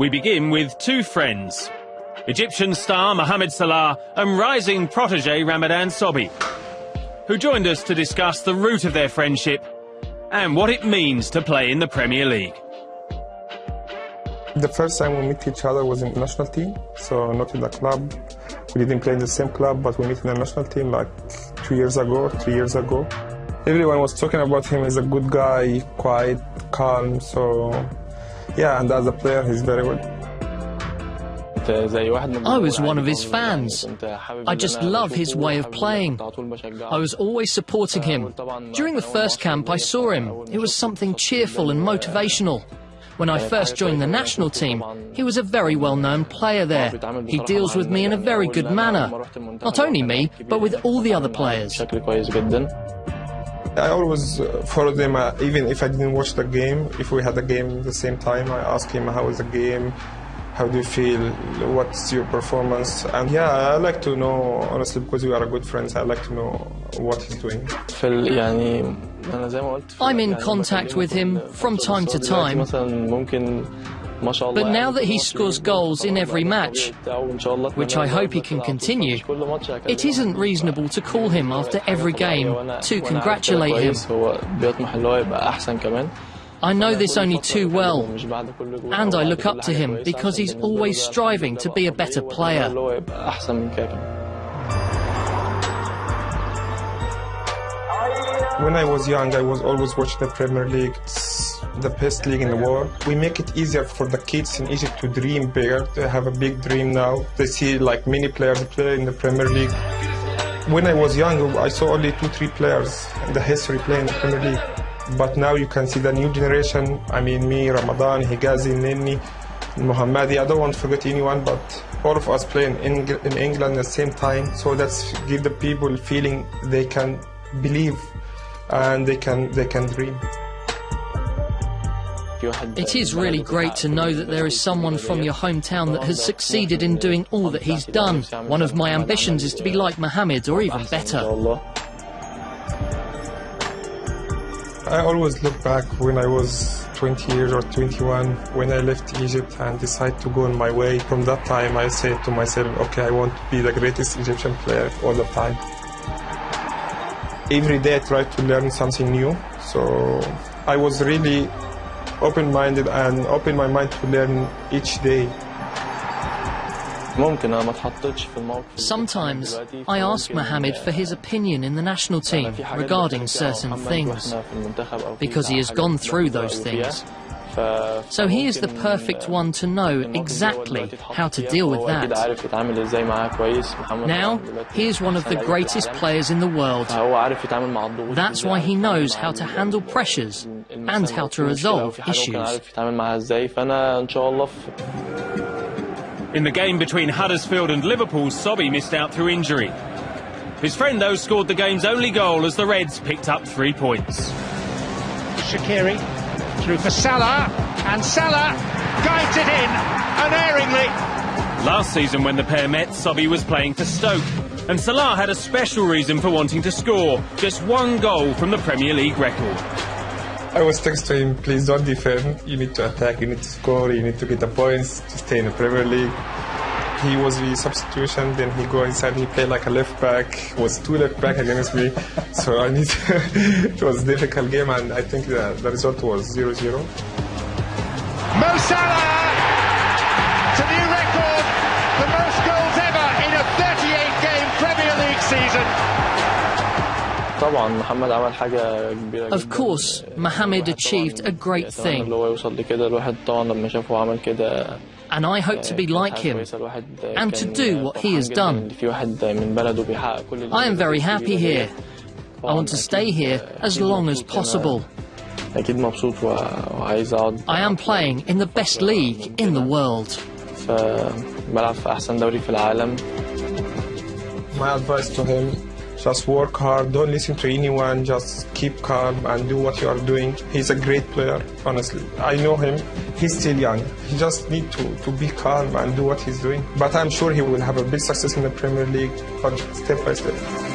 We begin with two friends. Egyptian star Mohamed Salah and rising protege Ramadan Sobhi, who joined us to discuss the root of their friendship and what it means to play in the Premier League. The first time we met each other was in the national team, so not in the club. We didn't play in the same club, but we met in the national team like two years ago, three years ago. Everyone was talking about him as a good guy, quiet, calm, so yeah, and as a player, he's very good. I was one of his fans. I just love his way of playing. I was always supporting him. During the first camp, I saw him. It was something cheerful and motivational. When I first joined the national team, he was a very well-known player there. He deals with me in a very good manner. Not only me, but with all the other players. I always uh, follow them, uh, even if I didn't watch the game. If we had a game at the same time, I ask him how is the game, how do you feel, what's your performance, and yeah, I like to know honestly because we are good friends. I like to know what he's doing. I'm in contact with him from time to time. But now that he scores goals in every match, which I hope he can continue, it isn't reasonable to call him after every game to congratulate him. I know this only too well, and I look up to him because he's always striving to be a better player. When I was young, I was always watching the Premier League. The best league in the world. We make it easier for the kids in Egypt to dream bigger. They have a big dream now. They see like many players play in the Premier League. When I was young, I saw only two, three players in the history playing in the Premier League. But now you can see the new generation. I mean, me, Ramadan, Hegazi, Nenni, Mohammadi. I don't want to forget anyone, but all of us playing in, in England at the same time. So that's give the people feeling they can believe and they can they can dream. It is really great to know that there is someone from your hometown that has succeeded in doing all that he's done. One of my ambitions is to be like Mohammed or even better. I always look back when I was 20 years or 21 when I left Egypt and decided to go on my way. From that time, I said to myself, okay, I want to be the greatest Egyptian player all the time every day I try to learn something new. So I was really open-minded and open my mind to learn each day. Sometimes I ask Mohamed for his opinion in the national team regarding certain things, because he has gone through those things. So he is the perfect one to know exactly how to deal with that. Now, he is one of the greatest players in the world. That's why he knows how to handle pressures and how to resolve issues. In the game between Huddersfield and Liverpool, Sobhi missed out through injury. His friend, though, scored the game's only goal as the Reds picked up three points. Shaqiri through for Salah, and Salah guides it in unerringly. Last season, when the pair met, Sobhi was playing for Stoke, and Salah had a special reason for wanting to score just one goal from the Premier League record. I was texting him, please don't defend. You need to attack, you need to score, you need to get the points to stay in the Premier League. He was the substitution, then he go inside, he played like a left back, was two left back against me. so I need it was a difficult game and I think the, the result was 0-0. Mo Salah to new record, the most goals ever in a 38-game Premier League season. Of course, Mohamed achieved a great thing. And I hope to be like him and to do what he has done. I am very happy here. I want to stay here as long as possible. I am playing in the best league in the world. My advice to him just work hard, don't listen to anyone, just keep calm and do what you are doing. He's a great player, honestly. I know him. He's still young. He just need to, to be calm and do what he's doing. But I'm sure he will have a big success in the Premier League, but step by step.